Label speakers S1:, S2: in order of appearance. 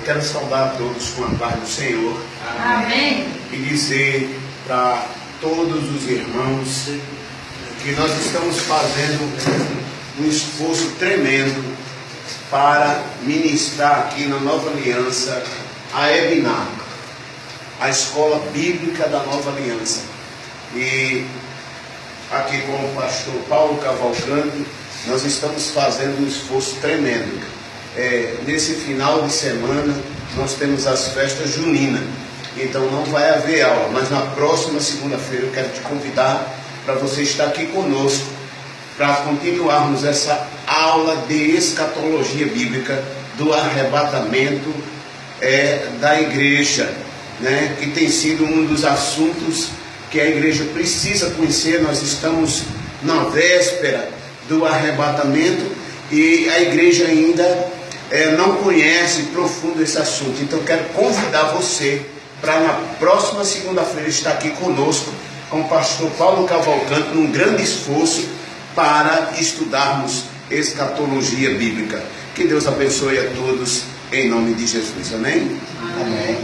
S1: Eu quero saudar a todos com a paz do Senhor.
S2: Amém.
S1: E dizer para todos os irmãos que nós estamos fazendo um esforço tremendo para ministrar aqui na Nova Aliança a Ebinar, a escola bíblica da Nova Aliança. E aqui com o pastor Paulo Cavalcante, nós estamos fazendo um esforço tremendo. É, nesse final de semana nós temos as festas juninas, então não vai haver aula, mas na próxima segunda-feira eu quero te convidar para você estar aqui conosco para continuarmos essa aula de escatologia bíblica do arrebatamento é, da igreja, né, que tem sido um dos assuntos que a igreja precisa conhecer. Nós estamos na véspera do arrebatamento e a igreja ainda é, não conhece profundo esse assunto. Então quero convidar você para na próxima segunda-feira estar aqui conosco com o pastor Paulo Cavalcante num grande esforço para estudarmos escatologia bíblica. Que Deus abençoe a todos em nome de Jesus. Amém?
S2: Amém. Amém.